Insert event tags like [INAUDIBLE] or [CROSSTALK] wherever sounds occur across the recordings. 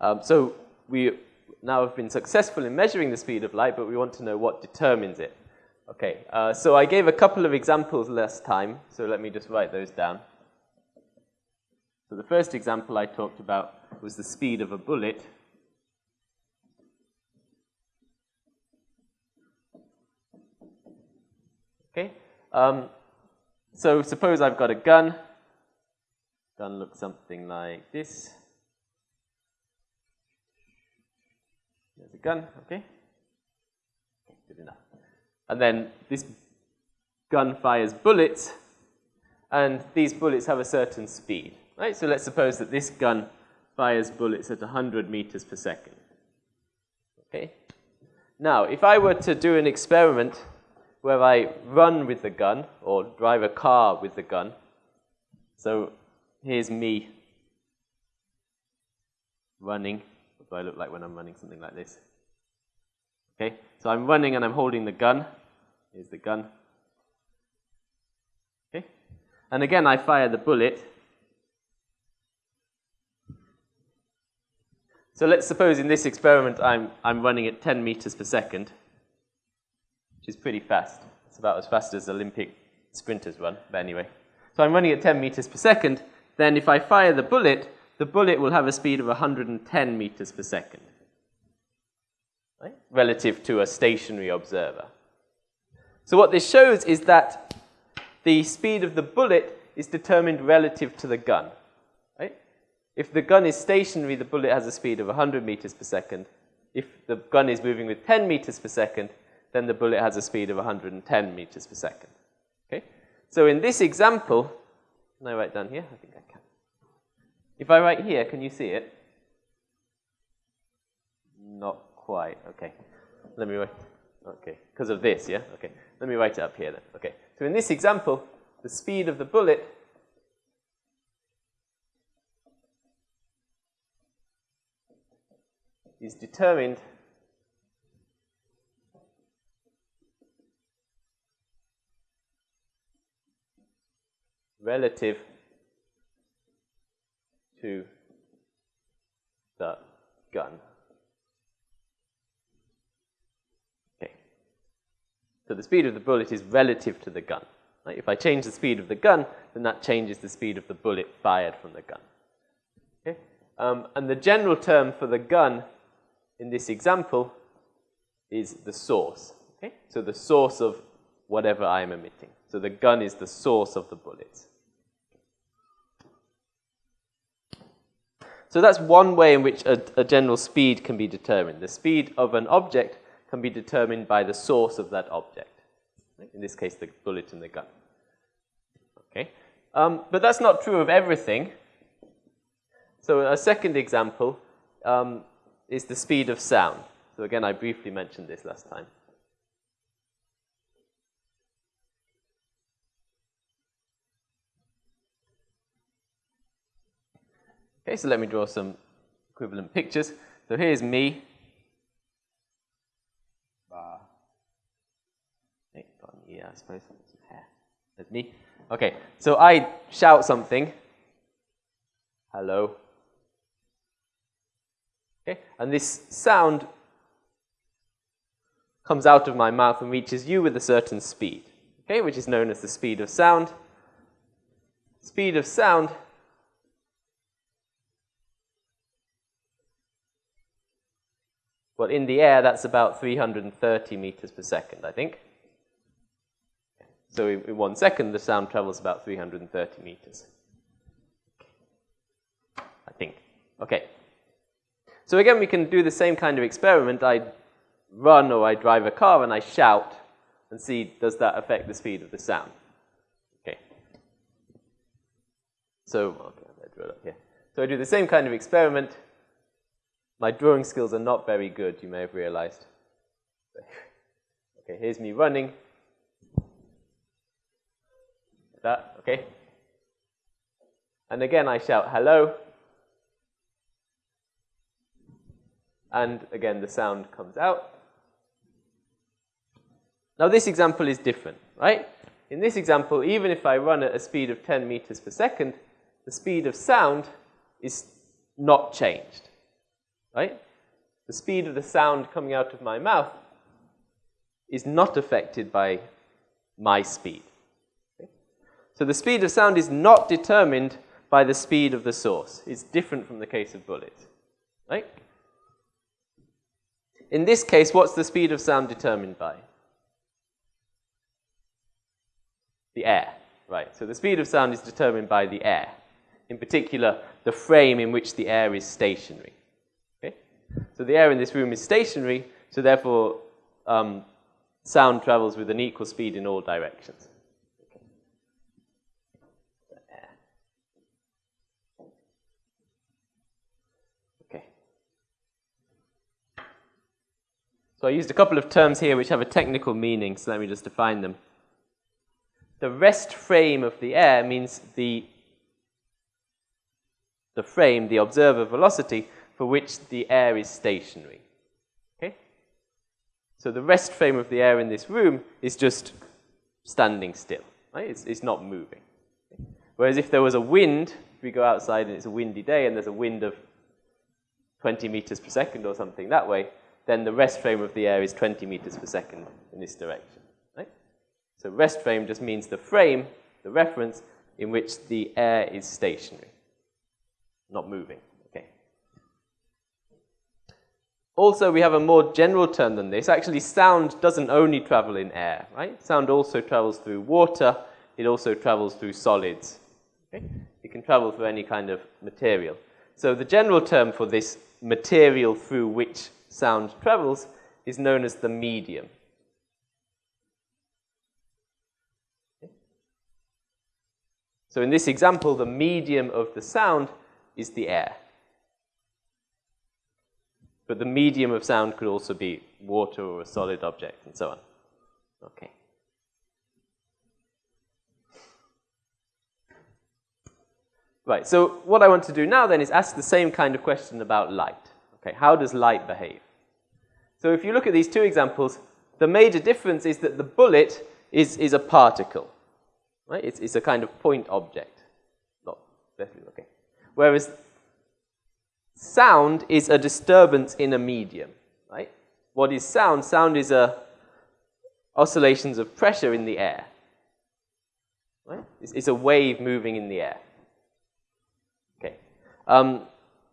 Um, so we now have been successful in measuring the speed of light, but we want to know what determines it. Okay, uh, so I gave a couple of examples last time, so let me just write those down. So the first example I talked about was the speed of a bullet. Okay, um, so suppose I've got a gun. Gun looks something like this. Gun, okay? Good enough. And then this gun fires bullets, and these bullets have a certain speed, right? So let's suppose that this gun fires bullets at 100 meters per second. Okay? Now, if I were to do an experiment where I run with the gun or drive a car with the gun, so here's me running. What do I look like when I'm running something like this? Okay, so I'm running and I'm holding the gun. Here's the gun. Okay, and again I fire the bullet. So let's suppose in this experiment I'm, I'm running at 10 meters per second, which is pretty fast. It's about as fast as Olympic sprinters run, but anyway. So I'm running at 10 meters per second. Then if I fire the bullet, the bullet will have a speed of 110 meters per second right, relative to a stationary observer. So what this shows is that the speed of the bullet is determined relative to the gun. Right? If the gun is stationary, the bullet has a speed of 100 meters per second. If the gun is moving with 10 meters per second, then the bullet has a speed of 110 meters per second. Okay? So in this example, can I write down here? I think I can. If I write here, can you see it? Not quite. Okay. Let me write. Okay. Because of this, yeah? Okay. Let me write it up here then. Okay. So in this example, the speed of the bullet is determined relative to the gun. So the speed of the bullet is relative to the gun. If I change the speed of the gun, then that changes the speed of the bullet fired from the gun. Okay? Um, and the general term for the gun in this example is the source. Okay? So the source of whatever I am emitting. So the gun is the source of the bullets. So that's one way in which a, a general speed can be determined. The speed of an object can be determined by the source of that object. In this case, the bullet in the gun. Okay, um, but that's not true of everything. So a second example um, is the speed of sound. So again, I briefly mentioned this last time. Okay, so let me draw some equivalent pictures. So here's me yeah, I suppose. There's me. Okay, so I shout something. Hello. Okay, and this sound comes out of my mouth and reaches you with a certain speed, okay, which is known as the speed of sound. Speed of sound Well, in the air, that's about 330 meters per second, I think. So in, one second, the sound travels about 330 meters. I think. Okay. So again, we can do the same kind of experiment. I run or I drive a car and I shout and see does that affect the speed of the sound. Okay. So, okay, I draw it up here. So I do the same kind of experiment. My drawing skills are not very good, you may have realized. [LAUGHS] Okay, here's me running that, okay? And again, I shout hello. And again, the sound comes out. Now, this example is different, right? In this example, even if I run at a speed of 10 meters per second, the speed of sound is not changed. right? The speed of the sound coming out of my mouth is not affected by my speed. So the speed of sound is not determined by the speed of the source. It's different from the case of bullets, right? In this case, what's the speed of sound determined by? The air, right? So the speed of sound is determined by the air. In particular, the frame in which the air is stationary. Okay? So the air in this room is stationary, so therefore um, sound travels with an equal speed in all directions. So I used a couple of terms here which have a technical meaning, so let me just define them. The rest frame of the air means the, the frame, the observer velocity, for which the air is stationary. Okay? So the rest frame of the air in this room is just standing still. Right? It's, it's not moving. Whereas if there was a wind, if we go outside and it's a windy day and there's a wind of 20 meters per second or something that way, then the rest frame of the air is 20 meters per second in this direction. Right? So rest frame just means the frame, the reference, in which the air is stationary, not moving. Okay. Also, we have a more general term than this. Actually, sound doesn't only travel in air, right? Sound also travels through water. It also travels through solids. Okay? It can travel through any kind of material. So the general term for this material through which sound travels is known as the medium. So in this example, the medium of the sound is the air. But the medium of sound could also be water or a solid object and so on. Okay. Right, so what I want to do now then is ask the same kind of question about light. Okay, how does light behave? So if you look at these two examples, the major difference is that the bullet is, is a particle. Right? It's, it's a kind of point object. Not, okay. Whereas sound is a disturbance in a medium, right? What is sound? Sound is a oscillations of pressure in the air. Right? It's, it's a wave moving in the air. Okay. Um,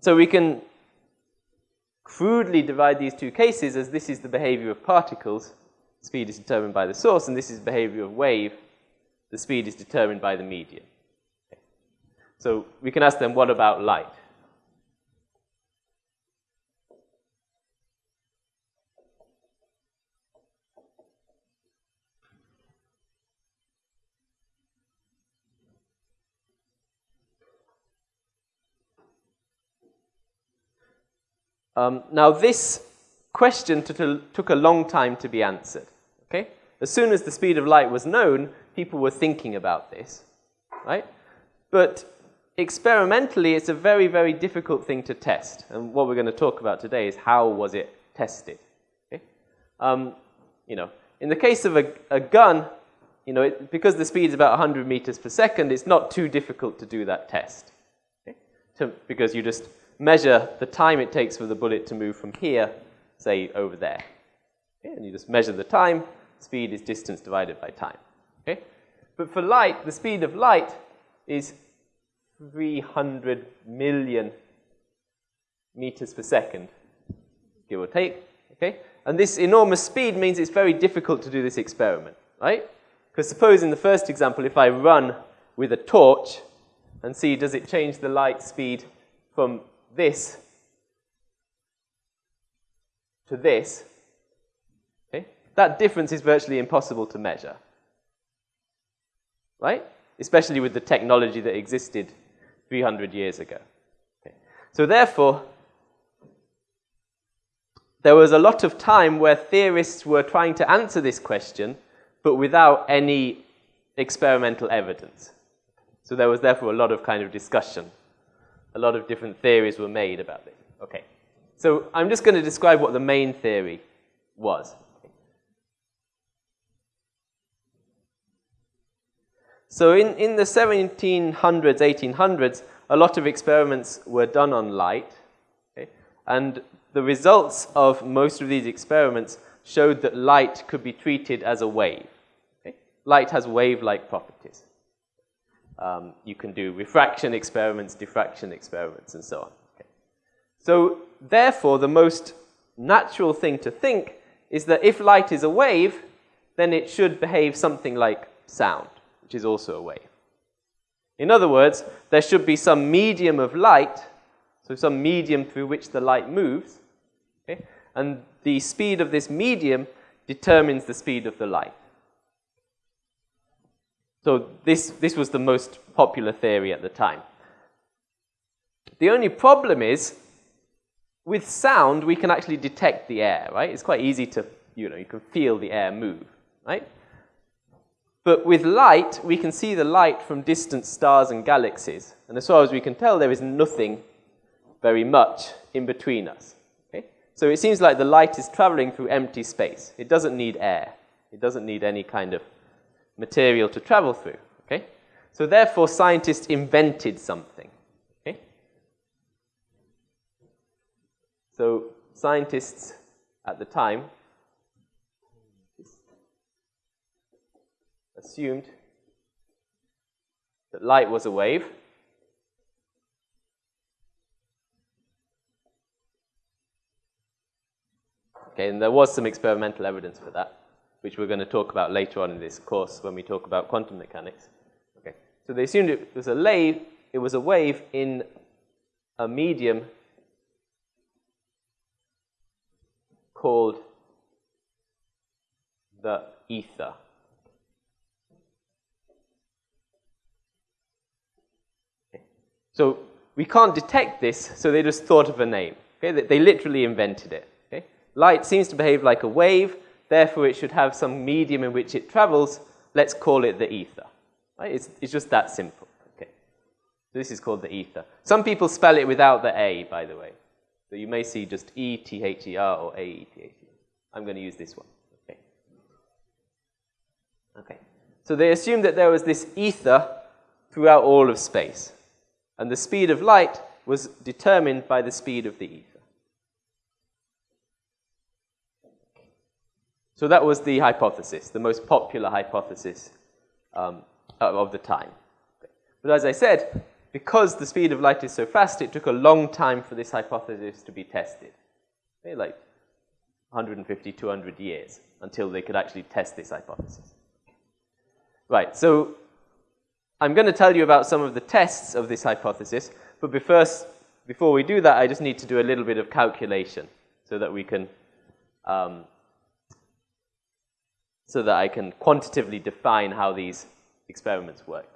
so we can crudely divide these two cases as this is the behavior of particles. Speed is determined by the source, and this is behavior of wave. The speed is determined by the medium. So we can ask them, what about light? Um, now, this question took a long time to be answered. Okay? As soon as the speed of light was known, people were thinking about this. Right? But experimentally, it's a very, very difficult thing to test. And what we're going to talk about today is how was it tested. Okay? Um, you know, in the case of a, a gun, you know, it, because the speed is about 100 meters per second, it's not too difficult to do that test. Okay? To, because you just measure the time it takes for the bullet to move from here, say, over there. Okay? And you just measure the time. Speed is distance divided by time. Okay? But for light, the speed of light is 300 million meters per second, give or take. Okay? And this enormous speed means it's very difficult to do this experiment, right? Because suppose in the first example, if I run with a torch and see does it change the light speed from this to this, okay, that difference is virtually impossible to measure. Right? Especially with the technology that existed 300 years ago. Okay. So therefore, there was a lot of time where theorists were trying to answer this question, but without any experimental evidence. So there was therefore a lot of kind of discussion a lot of different theories were made about this. Okay, so I'm just going to describe what the main theory was. So in, in the 1700s, 1800s, a lot of experiments were done on light. Okay? And the results of most of these experiments showed that light could be treated as a wave. Okay? Light has wave-like properties. Um, you can do refraction experiments, diffraction experiments, and so on. Okay? So therefore, the most natural thing to think is that if light is a wave, then it should behave something like sound, which is also a wave. In other words, there should be some medium of light, so some medium through which the light moves, okay? and the speed of this medium determines the speed of the light. So this, this was the most popular theory at the time. The only problem is, with sound, we can actually detect the air, right? It's quite easy to, you know, you can feel the air move, right? But with light, we can see the light from distant stars and galaxies. And as far as we can tell, there is nothing very much in between us. Okay? So it seems like the light is traveling through empty space. It doesn't need air. It doesn't need any kind of material to travel through. Okay? So therefore, scientists invented something. Okay? So scientists at the time assumed that light was a wave. Okay, and there was some experimental evidence for that, which we're going to talk about later on in this course when we talk about quantum mechanics. Okay, so they assumed it was a wave, it was a wave in a medium called the ether. Okay. So we can't detect this, so they just thought of a name. Okay? They, literally invented it. Okay? Light seems to behave like a wave, therefore it should have some medium in which it travels. Let's call it the ether. Right? It's, it's just that simple. Okay? This is called the ether. Some people spell it without the A, by the way. So you may see just E-T-H-E-R or A-E-T-H-E-R. I'm going to use this one. Okay. Okay. So they assumed that there was this ether throughout all of space. And the speed of light was determined by the speed of the ether. So that was the hypothesis, the most popular hypothesis um, of the time. But as I said, because the speed of light is so fast, it took a long time for this hypothesis to be tested. Okay, like 150, 200 years until they could actually test this hypothesis. Right, so I'm going to tell you about some of the tests of this hypothesis, but first, before we do that, I just need to do a little bit of calculation so that we can, um, so that I can quantitatively define how these experiments work.